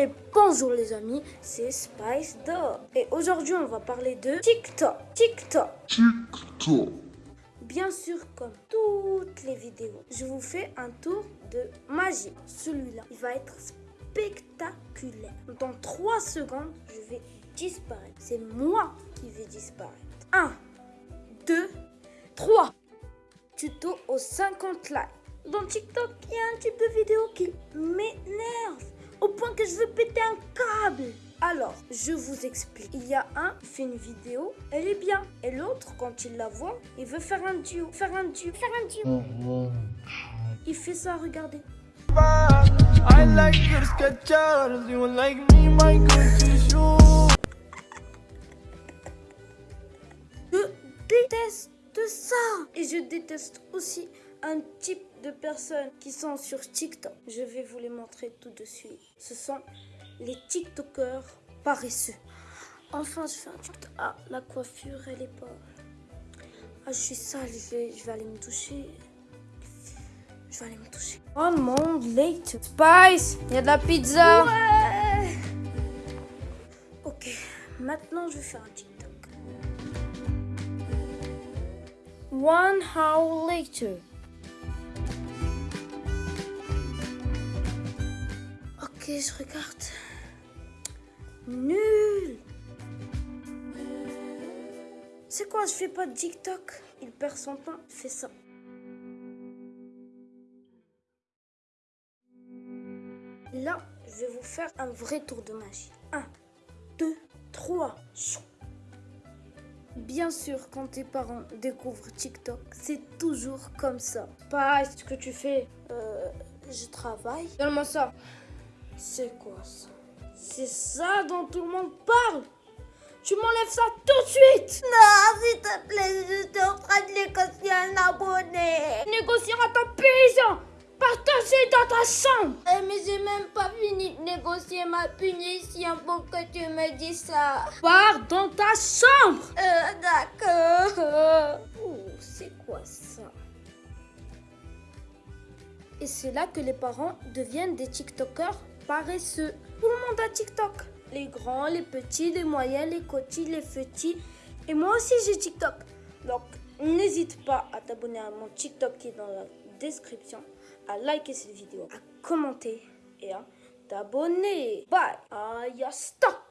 Et bonjour les amis, c'est Spice Dog. Et aujourd'hui on va parler de TikTok. TikTok. TikTok. Bien sûr, comme toutes les vidéos, je vous fais un tour de magie. Celui-là, il va être spectaculaire. Dans 3 secondes, je vais disparaître. C'est moi qui vais disparaître. 1, 2, 3. Tuto aux 50 likes. Dans TikTok, il y a un type de vidéo qui m'énerve au point que je veux péter un câble. Alors, je vous explique. Il y a un qui fait une vidéo, elle est bien. Et l'autre, quand il la voit, il veut faire un duo. Faire un duo. Faire un duo. Il fait ça, regardez. I like your Skechers, you like me, my Gucci shoes. Je déteste ça. Et je déteste aussi un type de personnes qui sont sur TikTok. Je vais vous les montrer tout de suite. Ce sont les TikTokers paresseux. Enfin, je fais un TikTok. Ah, la coiffure, elle est pas... Ah, je suis sale, je vais, aller me toucher. Je vais aller me toucher. Oh mon late. Spice, il y a de la pizza. Ouais. Ok, maintenant je vais faire un TikTok. One hour later. Ok, je regarde. Nul. C'est quoi, je fais pas de TikTok? Il perd son temps, il fait ça. Là, je vais vous faire un vrai tour de magie. 1, 2, 3. Bien sûr, quand tes parents découvrent TikTok, c'est toujours comme ça. Pas ce que tu fais. Euh, je travaille? Donne-moi ça. C'est quoi ça? C'est ça dont tout le monde parle? Tu m'enlèves ça tout de suite Non, s'il te plaît, je suis en train de négocier un abonné. Chambre Eh, mais j'ai même pas fini de négocier ma punition pour que tu me dises ça. Pars dans ta chambre Euh, d'accord. Oh, c'est quoi ça? Et c'est là que les parents deviennent des TikTokers paresseux. Tout le monde a TikTok. Les grands, les petits, les moyens, les cotis, les petits. Et moi aussi j'ai TikTok. Donc n'hésite pas à t'abonner à mon TikTok qui est dans la description, à liker cette vidéo, à commenter et à t'abonner. Bye. Ya stop.